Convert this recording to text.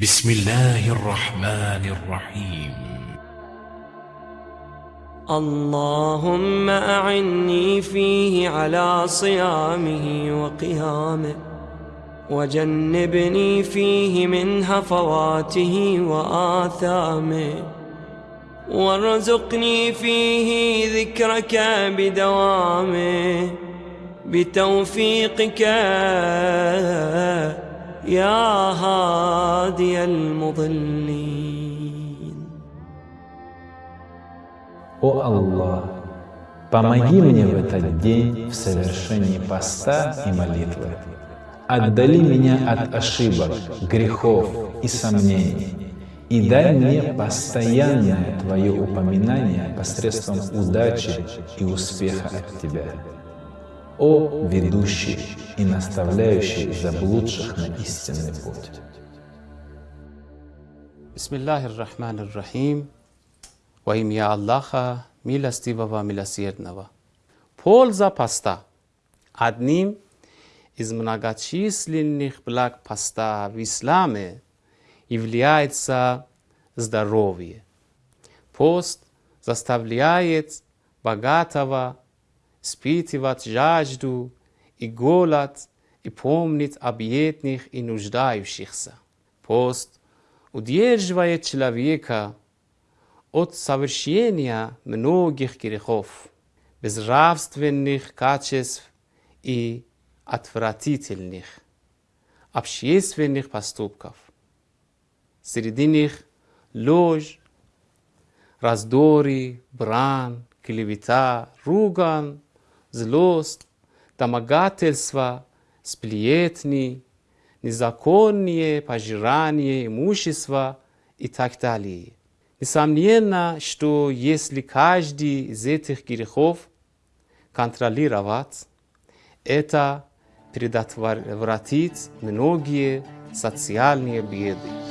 بسم الله الرحمن الرحيم. اللهم أعني فيه على صيامه وقيامه وجنبني فيه من هفواته وآثامه وارزقني فيه ذكرك بدوامه بتوفيقك يا هادي المضلين О Аллах, помоги мне в этот день в совершении поста и молитвы. Отдали меня от ошибок, грехов и сомнений. И дай мне постоянное Твое упоминание посредством удачи и успеха от Тебя. О ведущий и наставляющий заблудших на истинный путь. Во имя Аллаха, милостивого, милосердного. Польза поста. Одним из многочисленных благ поста в исламе является здоровье. Пост заставляет богатого испытывать жажду и голод и помнить о бедных и нуждающихся. Пост удерживает человека от совершения многих грехов, безнравственных качеств и отвратительных общественных поступков. Среди них ложь, раздоры, брань, клевета, руган, злость, домогательство, сплетни, незаконные пожирание имущества и так далее. Несомненно, что если каждый из этих грехов контролировать, это предотвратит многие социальные беды.